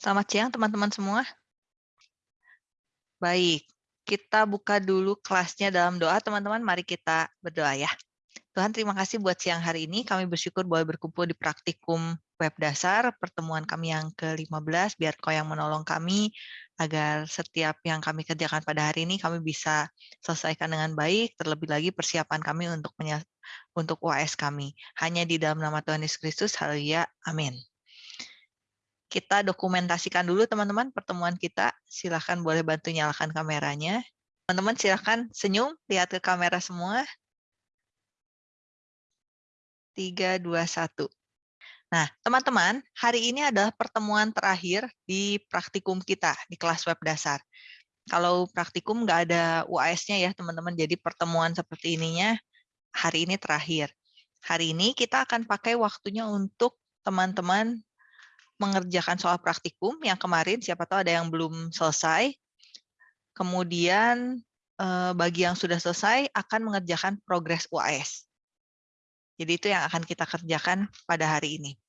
Selamat siang teman-teman semua. Baik, kita buka dulu kelasnya dalam doa teman-teman. Mari kita berdoa ya. Tuhan terima kasih buat siang hari ini. Kami bersyukur boleh berkumpul di praktikum web dasar, pertemuan kami yang ke-15, biar kau yang menolong kami, agar setiap yang kami kerjakan pada hari ini kami bisa selesaikan dengan baik, terlebih lagi persiapan kami untuk untuk UAS kami. Hanya di dalam nama Tuhan Yesus Kristus, haleluya, amin. Kita dokumentasikan dulu teman-teman pertemuan kita. Silahkan boleh bantu nyalakan kameranya. Teman-teman silahkan senyum, lihat ke kamera semua. 3, 2, 1. Nah, teman-teman, hari ini adalah pertemuan terakhir di praktikum kita, di kelas web dasar. Kalau praktikum nggak ada UAS-nya ya, teman-teman. Jadi pertemuan seperti ininya hari ini terakhir. Hari ini kita akan pakai waktunya untuk teman-teman mengerjakan soal praktikum yang kemarin, siapa tahu ada yang belum selesai. Kemudian eh, bagi yang sudah selesai akan mengerjakan progres UAS. Jadi itu yang akan kita kerjakan pada hari ini.